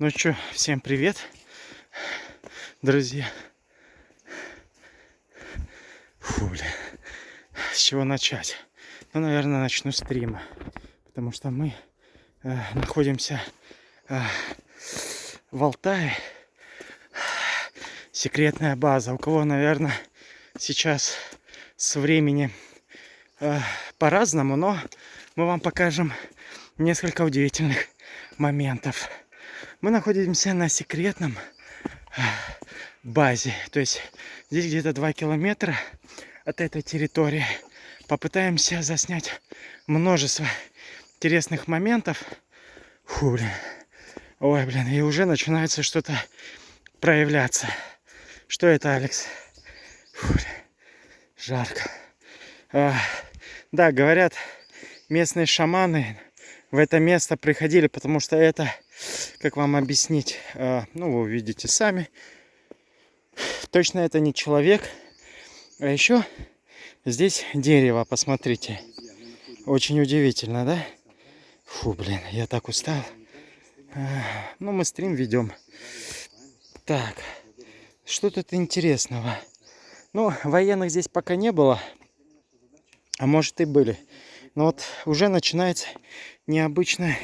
Ну что, всем привет, друзья. Фу, бля. С чего начать? Ну, наверное, начну стрима. Потому что мы э, находимся э, в Алтае. Секретная база. У кого, наверное, сейчас с времени э, по-разному, но мы вам покажем несколько удивительных моментов. Мы находимся на секретном э, базе. То есть здесь где-то 2 километра от этой территории. Попытаемся заснять множество интересных моментов. Фу, блин. Ой, блин, и уже начинается что-то проявляться. Что это, Алекс? Фу, блин. Жарко. А, да, говорят, местные шаманы в это место приходили, потому что это, как вам объяснить, а, ну, вы увидите сами. Точно это не человек. А еще здесь дерево, посмотрите. Очень удивительно, да? Фу, блин, я так устал. А, ну, мы стрим ведем. Так, что тут интересного? Ну, военных здесь пока не было. А может и были. Но вот уже начинается необычное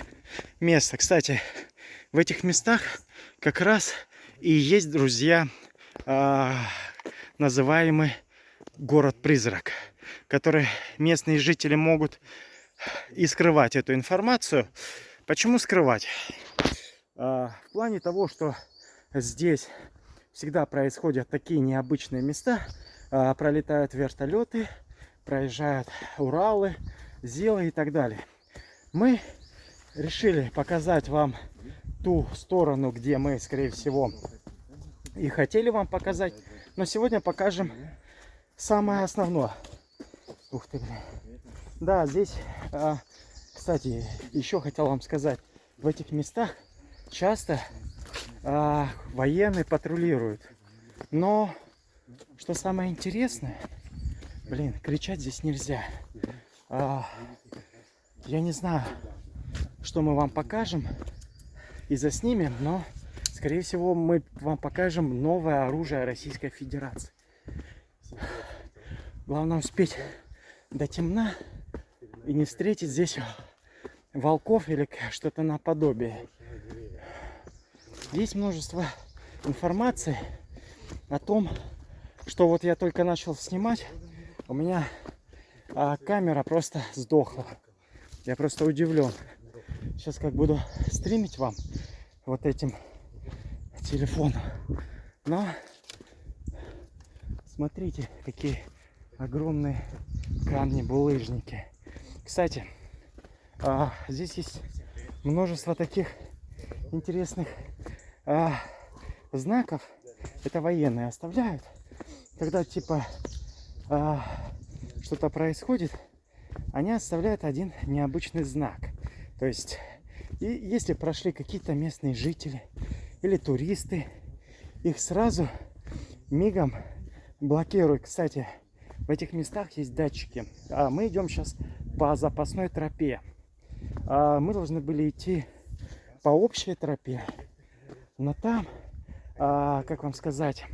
место. Кстати, в этих местах как раз и есть, друзья, э, называемый город-призрак, который местные жители могут и скрывать эту информацию. Почему скрывать? Э, в плане того, что здесь всегда происходят такие необычные места, э, пролетают вертолеты, проезжают Уралы, Зилы и так далее. Мы решили показать вам ту сторону, где мы, скорее всего, и хотели вам показать. Но сегодня покажем самое основное. Ух ты, блин. Да, здесь, а, кстати, еще хотел вам сказать, в этих местах часто а, военные патрулируют. Но, что самое интересное, блин, кричать здесь нельзя. А, я не знаю, что мы вам покажем и заснимем, но, скорее всего, мы вам покажем новое оружие Российской Федерации. Главное успеть до темна и не встретить здесь волков или что-то наподобие. Есть множество информации о том, что вот я только начал снимать, у меня а камера просто сдохла. Я просто удивлен. Сейчас как буду стримить вам вот этим телефоном. Но смотрите, какие огромные камни, булыжники. Кстати, а, здесь есть множество таких интересных а, знаков. Это военные оставляют, когда типа а, что-то происходит, они оставляют один необычный знак. То есть, и если прошли какие-то местные жители или туристы, их сразу мигом блокируют. Кстати, в этих местах есть датчики. А мы идем сейчас по запасной тропе. А мы должны были идти по общей тропе. Но там, а, как вам сказать,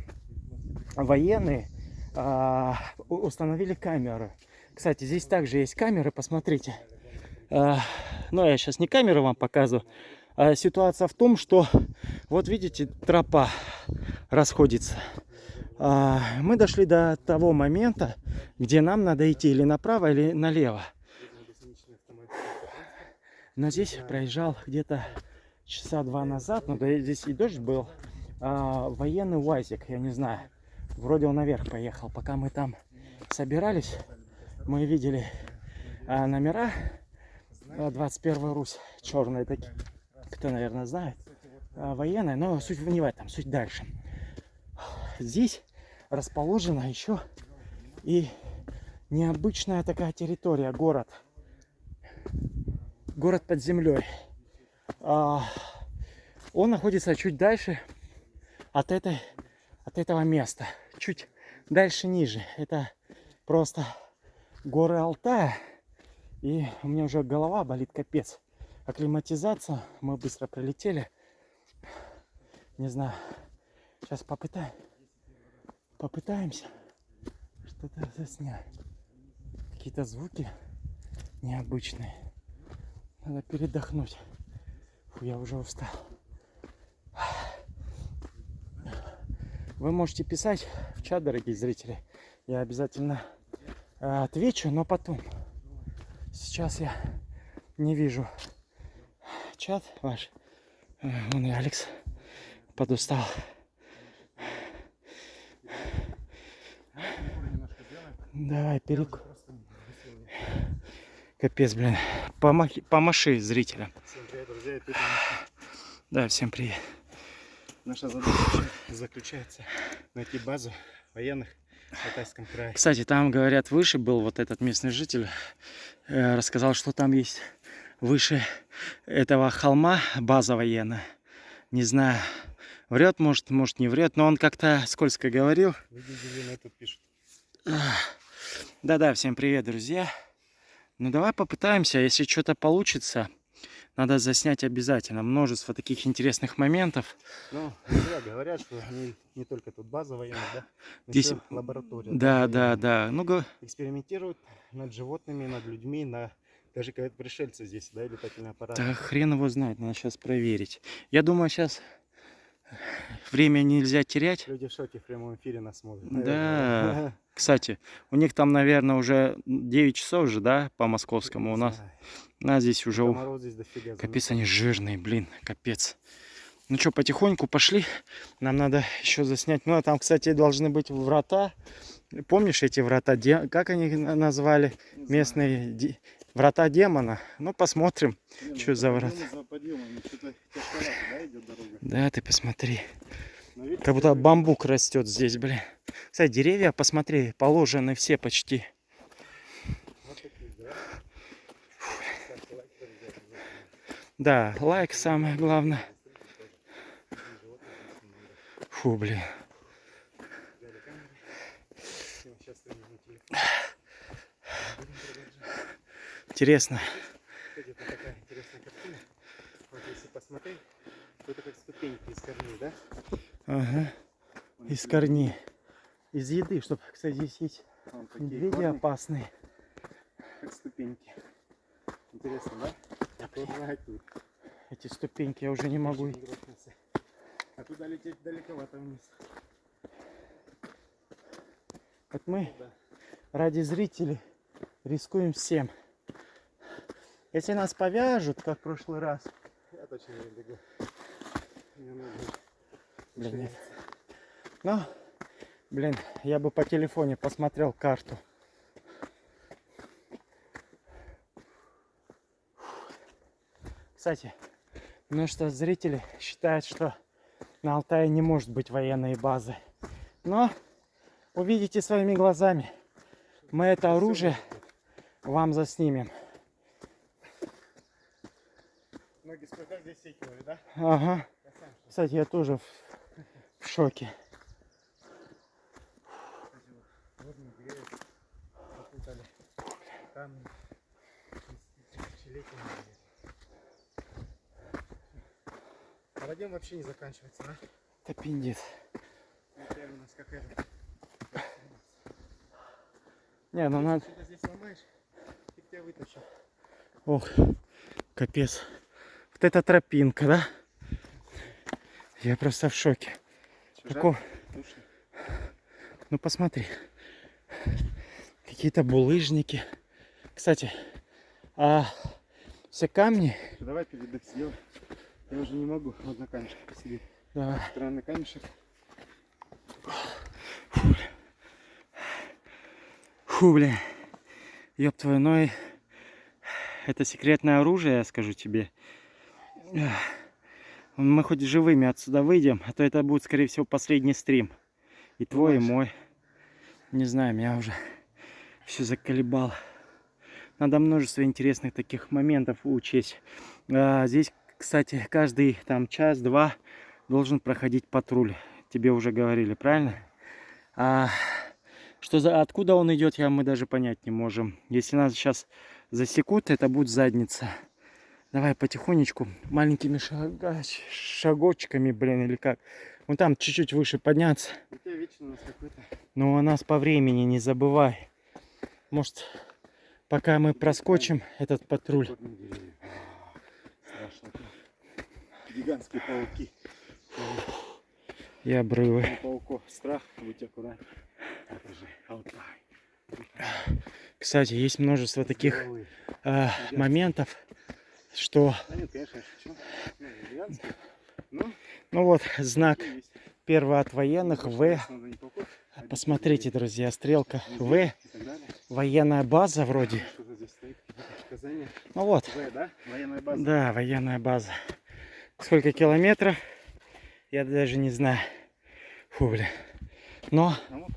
военные а, установили камеры. Кстати, здесь также есть камеры, посмотрите. А, но я сейчас не камеры вам показываю. А ситуация в том, что вот видите, тропа расходится. А, мы дошли до того момента, где нам надо идти или направо, или налево. Но здесь проезжал где-то часа два назад, ну да здесь и дождь был, а, военный УАЗик, я не знаю. Вроде он наверх поехал. Пока мы там собирались, мы видели а, номера 21 а, Русь, черные такие. Кто, наверное, знает. А, военная, но суть не в этом, суть дальше. Здесь расположена еще и необычная такая территория, город. Город под землей. А, он находится чуть дальше от этой от этого места чуть дальше ниже. Это просто горы Алтая. И у меня уже голова болит капец. Акклиматизация. Мы быстро прилетели. Не знаю. Сейчас попытаем. Попытаемся что-то заснять. Какие-то звуки необычные. Надо передохнуть. Фу, я уже устал. Вы можете писать в чат, дорогие зрители. Я обязательно э, отвечу, но потом. Сейчас я не вижу чат ваш. Э, вон и Алекс подустал. Давай, перек... Капец, блин. Помахи... Помаши зрителям. Да, всем привет. Наша задача заключается найти базу военных Алтайском крае. Кстати, там, говорят, выше был вот этот местный житель. э, рассказал, что там есть выше этого холма база военная. Не знаю, врет, может, может не врет, но он как-то скользко говорил. Да-да, всем привет, друзья. Ну давай попытаемся, если что-то получится, надо заснять обязательно. Множество таких интересных моментов. Ну, говорят, что не, не только тут база военная, да, Здесь- еще лаборатория. Да, да, военная. да. Ну, Экспериментируют над животными, над людьми, на даже когда пришельцы здесь, да, и летательные аппараты. да хрен его знает, надо сейчас проверить. Я думаю, сейчас время нельзя терять. Люди в шоке в прямом эфире нас смотрят. Да. Кстати, у них там, наверное, уже 9 часов же, да, по московскому. У нас, знаю. у нас здесь уже... Комаров здесь дофига. Капец, они жирные, блин, капец. Ну что, потихоньку пошли. Нам надо еще заснять. Ну, а там, кстати, должны быть врата. Помнишь эти врата? Как они назвали? Местные врата демона. Ну, посмотрим. Не, ну, чё за врата? За подъемом да, идет дорога. Да, ты посмотри. Видите, Как будто бамбук растет здесь, блин. Кстати, деревья, посмотри, положены все почти. Вот такие, да? Да, лайк самое главное. Фу, блин. Взяли камеру. Всем сейчас снимем на телефон. Будем продолжать. Интересно. Это такая интересная картина. Вот если посмотреть, то это как ступеньки из корней, да? Ага. Вон Из корней. Из еды, чтобы, кстати, здесь есть вон такие медведи корни, опасные. как ступеньки. Интересно, да? Тут. Эти ступеньки я уже не могу. А туда лететь далековато вниз. Вот мы Да. ради зрителей рискуем всем. Если нас повяжут, как в прошлый раз, Я точно не бегу. Нужно Блин, нет. шевелиться. ну, блин, я бы по телефоне посмотрел карту. Кстати, множество зрителей считают, что на Алтае не может быть военной базы. Но увидите своими глазами. Мы это оружие вам заснимем. Ноги сколько здесь секивали, да? Ага. Кстати, я тоже в, в шоке. Водем вообще не заканчивается, да? Это пиндец. Прям у нас какая-то. Не, ну надо... Что-то здесь ломаешь, фиг тебя вытащит. Ох, капец. Вот эта тропинка, да? Я просто в шоке. Слушай, Ну посмотри. Какие-то булыжники. Кстати, а все камни... давай передых сделай. Я уже не могу. Вот на камешке посидеть. Давай. Странный камешек. Фу, блин. Ёб твою, ну и... Это секретное оружие, я скажу тебе. Мы хоть живыми отсюда выйдем, а то это будет, скорее всего, последний стрим. И твой, и Думаешь? мой. Не знаю, меня уже все заколебало. Надо множество интересных таких моментов учесть. А, здесь, кстати, каждый там час-два должен проходить патруль. Тебе уже говорили, правильно? А, что за, откуда он идет, я мы даже понять не можем. Если нас сейчас засекут, это будет задница. Давай потихонечку, маленькими шага- шагочками, блин, или как. Вон там чуть-чуть выше подняться. У тебя вечно у нас какой-то... Но у нас по времени не забывай. Может, пока мы проскочим этот патруль. А, Страшно. Гигантские пауки. И обрывы. Пауков страх, будь Алтай. Кстати, есть множество таких э, моментов, что, Да нет, конечно, я шучу. Ну. Ну, ну вот, знак есть. первого от военных В. Посмотрите, друзья, стрелка В. Военная база вроде. Ну вот, да? Военная база. да, военная база. Сколько километров? Я даже не знаю. Фу, блин. Но, Ну,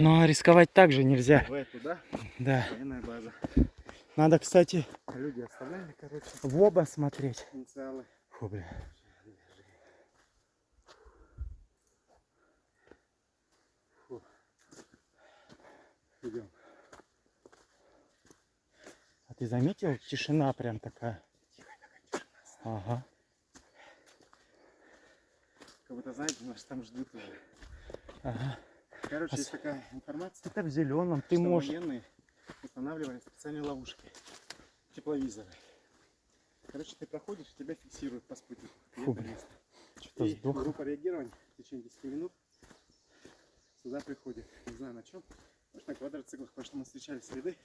но рисковать также нельзя. В да? Да. Военная база. Надо, кстати, Люди оставляли, короче, в оба смотреть. инициалы. Фу, блин. Идем. А ты заметил, тишина прям такая? Ага. Как будто, знаете, нас там ждут уже. ага. Короче, А есть такая информация, Это в зеленом. Ты можешь. военные устанавливали специальные ловушки. Тепловизоры. Короче, ты проходишь, тебя фиксируют по спутнику. Фу, это блин. Что-то И группа реагирования в течение 10 минут сюда приходит. Не знаю на чем. Может на квадроциклах, потому что мы встречали следы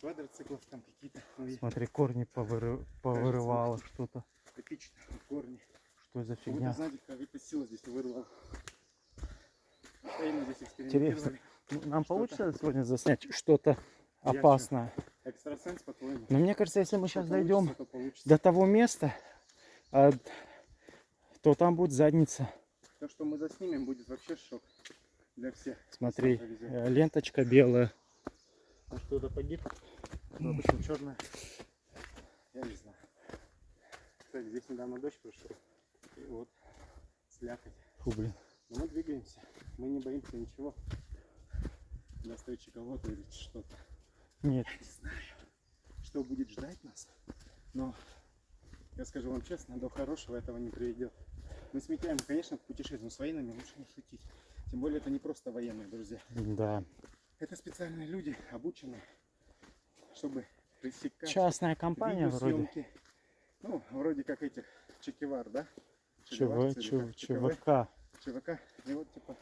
квадроциклов там какие-то. Смотри, корни повыры- повырывало что-то. эпично, корни. Что за Как фигня? знаете, какая-то сила здесь вырвала. Постоянно здесь Интересно. экспериментировали. Нам получится сегодня заснять что-то Я опасное? Экстрасенс, по-твоему? Но мне кажется, если мы сейчас получится, дойдем то получится. до того места, а, то там будет задница. То, что мы заснимем, будет вообще шок для всех. Смотри, э, ленточка белая. Может, кто-то погиб? Ну, обычно черная. Я не знаю. Кстати, здесь недавно дождь прошел. И вот слякоть. Фу, блин. Но мы двигаемся. Мы не боимся ничего. Для встречи кого-то или что-то. Нет, Не знаю, что будет ждать нас. Но я скажу вам честно, до хорошего этого не приведет. Мы с Митяем, конечно, в путешествии, но с военными лучше не шутить. Тем более это не просто военные, друзья. да. Это специальные люди, обученные, чтобы пресекать Частная компания вроде. Ну, вроде как этих чекивар, да? ЧВ, Чекиварцы или Ч- как? ЧКВ, ЧВК. ЧВК. И вот типа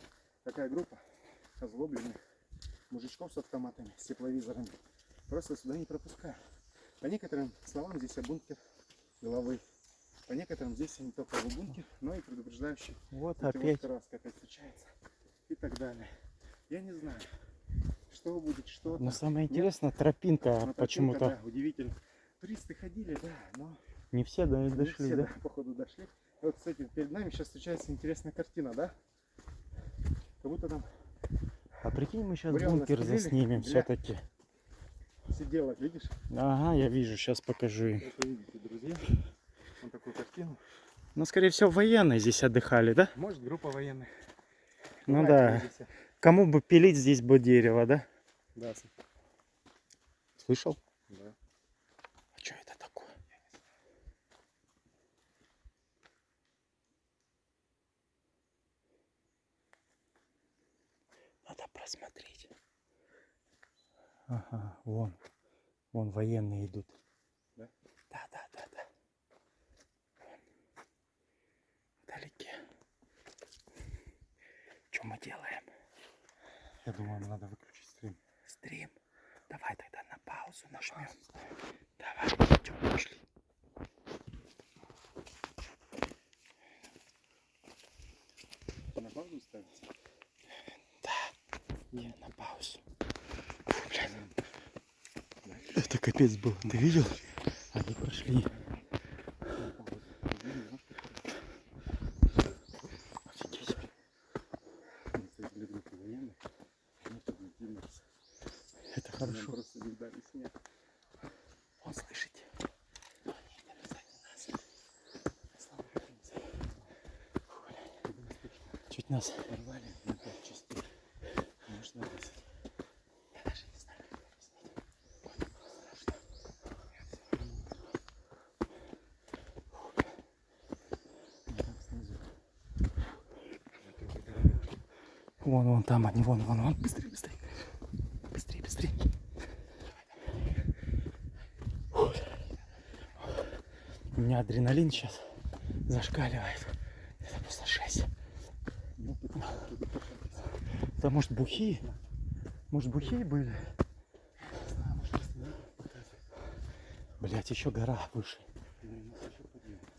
такая группа озлобленных мужичков с автоматами, с тепловизорами. Просто сюда не пропускаю. По некоторым словам здесь бункер головы. По некоторым здесь не только бункер, но и предупреждающий Вот опять. краской опять встречается. И так далее. Я не знаю, что будет, что Но самое интересное, тропинка почему-то. Да, удивительно. Туристы ходили, да, но Не все до- не дошли, все, да? походу дошли. Вот, кстати, перед нами сейчас встречается интересная картина, да? Как будто там А прикинь, мы сейчас Бревна бункер заснимем все-таки. сидела, видишь? Ага, я вижу, сейчас покажу им. Это видите, друзья. Вот такую картину. Ну, скорее всего, военные здесь отдыхали, да? Может, группа военных. Ну Бывает, да. здесь, Кому бы пилить здесь бы дерево, да? Да, Слышал? да. А что это такое? Просмотреть. Ага, вон. Вон военные идут. Да? Да, да, да, да. Вон. Вдалеке. Что мы делаем? Я думаю, нам надо выключить стрим. Стрим. Давай тогда на паузу нажмем. Давай, идем, пошли. На паузу ставить? Не, на паузу. Блин. Это капец был. Ты видел? Они прошли. Это хорошо. просто не дали снег. Он слышите? Чуть нас Порвали на пять частей. Может, на 10. Я даже не знаю, как объяснить. Вон, вон там они, вон, вон, вон. Быстрее, быстрее. Быстрее, быстрее. У меня адреналин сейчас зашкаливает. Это просто жесть. Да может бухие? Может бухие были? Блять, еще гора выше.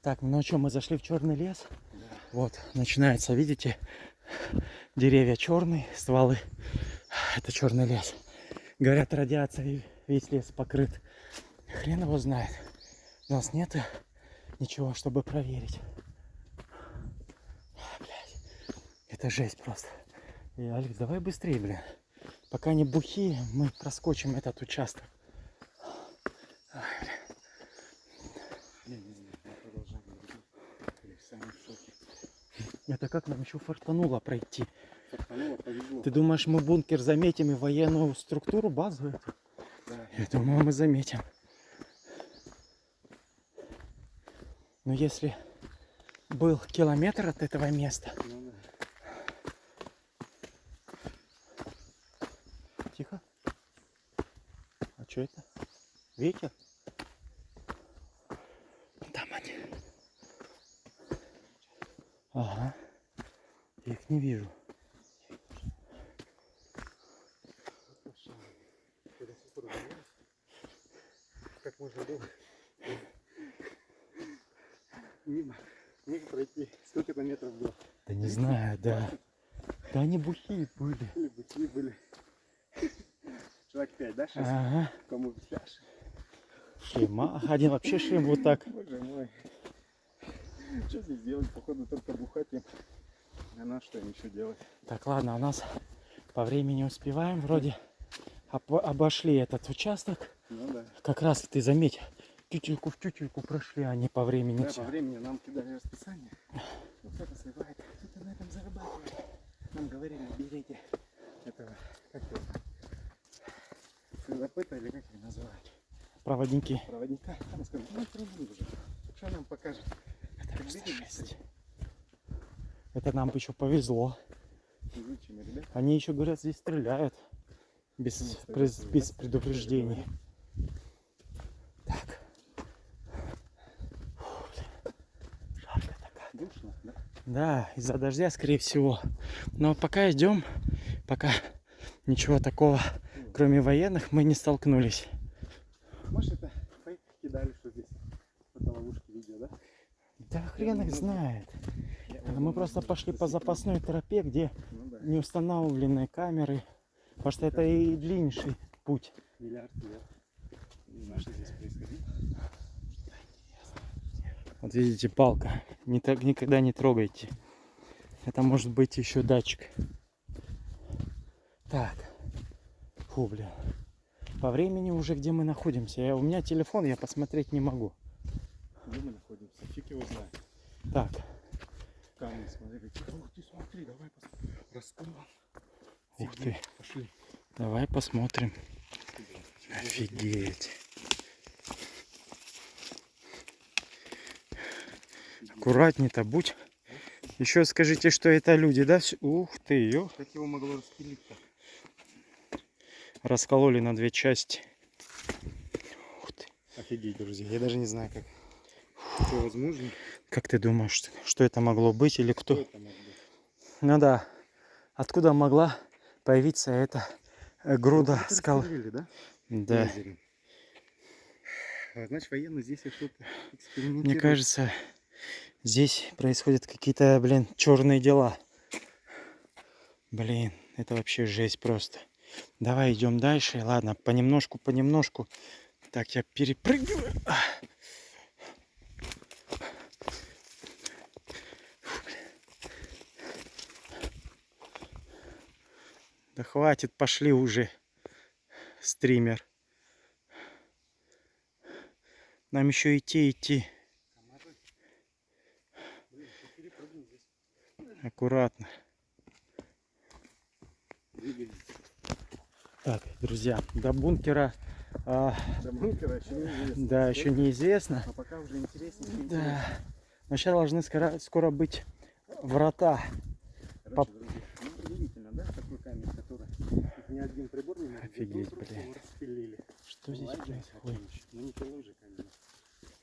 Так, ну что, мы зашли в черный лес. Да. Вот, начинается, видите, деревья черные, стволы. Это черный лес. Говорят, радиацией весь лес покрыт. Хрен его знает. У нас нет ничего, чтобы проверить. Блядь, это жесть просто. И, Алекс, давай быстрее, блин. Пока не бухи, мы проскочим этот участок. Не, не знаю, мы продолжаем друзья. Или сами в шоке. Это как нам еще фартануло пройти? Фартануло, повезло. Ты думаешь, мы бункер заметим и военную структуру, базу эту? Да. Я думаю, мы заметим. Но если был километр от этого места... Ну, да. Тихо. А что это? Ветер? Там они. Ага. Я их не вижу. Как можно было мимо них пройти. Сколько там метров было? Да не знаю, да. Да они бухие были. Или быки были. Человек 5, да, 6? Ага. Кому фляж? Шлема. Один вообще шлем вот так. Боже мой. Что здесь делать? Походу только бухать им. А на что им еще делать? Так, ладно, у нас по времени успеваем. Вроде об- обошли этот участок. Ну да. Как раз ты заметь, тютельку в тютельку прошли они по времени. Да, всё. по времени нам кидали расписание. Вот кто-то сливает, кто-то на этом зарабатывает. Нам говорили, берите этого, как его, следопыта или как его называют, Проводники. проводника. Там сказали, ну все равно уже. Что нам покажет? Это Как просто видели, жесть. Это нам еще повезло. Они еще говорят, здесь стреляют. Без, Ну, без да, предупреждений. Так. Фу, блин. Жарко так. Душно, да? Да, из-за дождя, скорее всего. Но пока идем, пока ничего такого, кроме военных, мы не столкнулись. Может это фейк кидали, что здесь фотоловушки видео, да? Да хрен их знает. Мы просто пошли по запасной тропе, где Ну не установлены камеры. Потому что это и длиннейший путь. миллиард лет. Не знаю, что здесь происходило. Вот видите, палка. Не так, никогда не трогайте. Это может быть еще датчик. Так. Фу, блин. По времени уже где мы находимся. Я, у меня телефон, я посмотреть не могу. Где мы находимся? Фиг его знает. Так. Камни, смотри, какие. Ух ты, смотри, давай посмотрим. Раскол. Ух ты. Пошли. Давай посмотрим. Офигеть. Аккуратней-то будь. Еще скажите, что это люди, да? Ух ты, ё. Как его могло распилить-то? Раскололи на две части. Ух ты. Офигеть, друзья. Я даже не знаю, как это возможно. Как ты думаешь, что- это могло быть или Кто? Ну да. Откуда могла появиться эта э, груда Это скал? распилили, да? Да. А, Значит, военные здесь что-то Мне кажется, здесь происходят какие-то, блин, черные дела. Блин, это вообще жесть просто. Давай идем дальше. Ладно, понемножку, понемножку. Так, я перепрыгиваю. А. Фу, блин. Да хватит, пошли уже, стример. Нам еще идти, идти. Аккуратно. Так, друзья, до бункера, а, До бункера еще неизвестно. да, еще неизвестно. А пока уже интереснее. Да. Но сейчас должны скоро, скоро быть врата. Короче, друзья, ну, удивительно, да? Их ни один прибор не может. Офигеть, блин. распилили. Что здесь происходит? Ну не пилой же, конечно.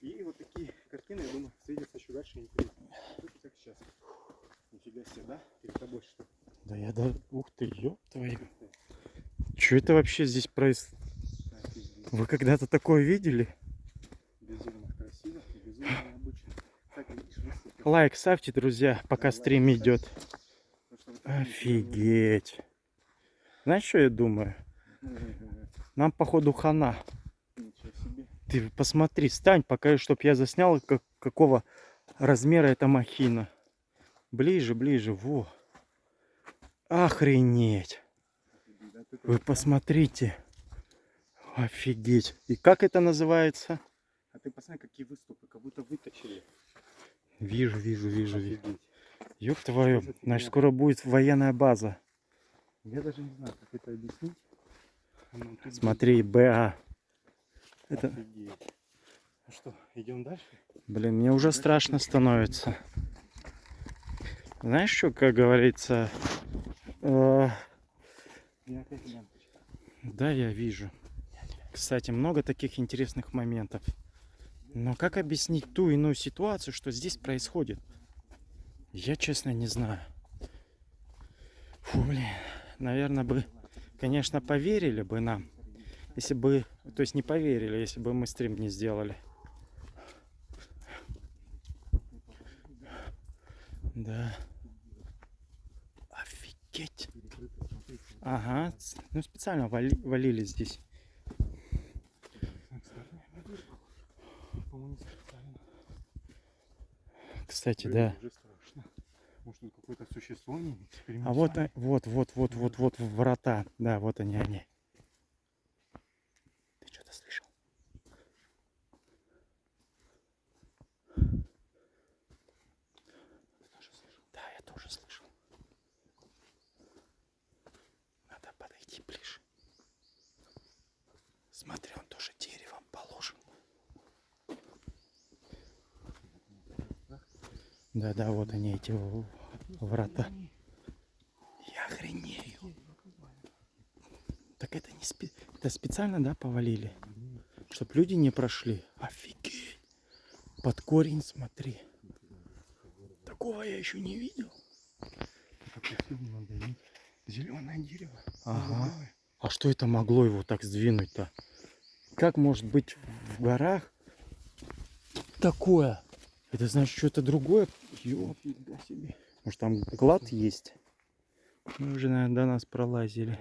И вот такие картины, я думаю, встретятся еще дальше интересно. Вот как сейчас. Нифига себе, да? Перед тобой что? Да я да... Ух ты, ёб твою. Что это вообще здесь происходит? Вы когда-то такое видели? Безумно красиво и безумно необычно. Кстати, видишь. Лайк ставьте, друзья, пока Да, стрим лайк идет. Потому что вот такие Офигеть. Знаешь, что я думаю? Нам, походу, хана. Ты посмотри, стань, пока, чтоб я заснял, как, какого размера эта махина. Ближе, ближе, во. Охренеть. Офигеть, Вы посмотрите. Офигеть. И как это называется? А ты посмотри, какие выступы, как будто вытащили. Вижу, вижу, вижу, вижу. Ёб твою, значит, скоро будет военная база. Я даже не знаю, как это объяснить. Ну, Смотри, БА. Это, Офигеть. Ну что, идем дальше? блин, мне уже страшно становится. Знаешь, что, как говорится, э, Я да, я вижу. Кстати, много таких интересных моментов. Но как объяснить ту иную ситуацию, что здесь происходит? Я, честно, не знаю. Фу, блин. Наверное, бы, конечно, поверили бы нам, если бы, то есть не поверили, если бы мы стрим не сделали. Да. Офигеть. Ага, ну специально вали- валили здесь. Кстати, да. Уже страшно. Может, тут какое-то существо не А вот, вот, вот, вот, вот, вот врата. Да, вот они, они. Ты что-то слышал? Да, я тоже слышал. Надо подойти ближе. Смотри, он тоже деревом положен. Да, да, вот они эти врата. Я охренею. Так это не спе... это специально, да, повалили? Чтоб люди не прошли. Офигеть. Под корень смотри. Такого я еще не видел. Зеленое дерево. Ага. А что это могло его так сдвинуть-то? Как может быть в горах такое? Это значит что-то другое? Ё, Нифига себе. Может там клад есть? Мы уже, наверное, до нас пролазили.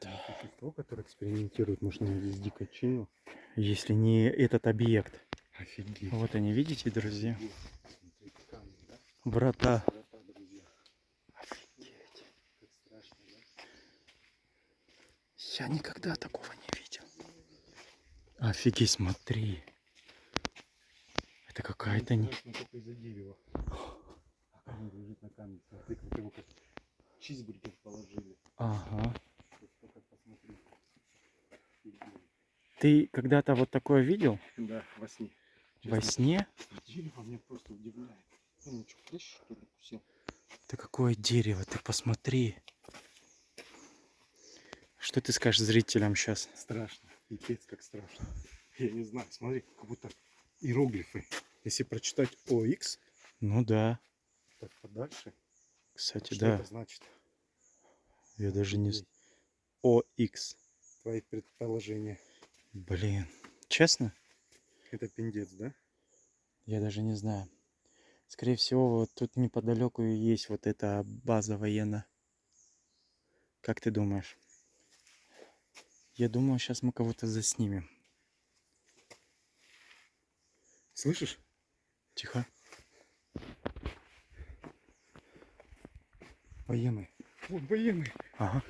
Да. Существо, которое экспериментирует, может, на здесь дикочину. Если не этот объект. Офигеть. Вот они, видите, друзья? Врата. Офигеть. Я никогда такого не видел. Офигеть, смотри. Это какая-то не... лежит на камне. Смотри, как его как чизбургер положили. Ага. Ты когда-то вот такое видел? Да, во сне. Во Честно, сне? Дерево меня просто удивляет. Ну, что, клещ, что ли, укусил? Ты какое дерево, ты посмотри. Что ты скажешь зрителям сейчас? Страшно. Пипец, как страшно. Я не знаю, смотри, как будто иероглифы. Если прочитать ОХ, Ну да. Так подальше, Кстати, что да. это значит? Я даже не... ОХ. Твои предположения. Блин. Честно? Это пиндец, да? Я даже не знаю. Скорее всего, вот тут неподалеку и есть вот эта база военная. Как ты думаешь? Я думаю, сейчас мы кого-то заснимем. Слышишь? Тихо. Военный. Вот военный. Ага.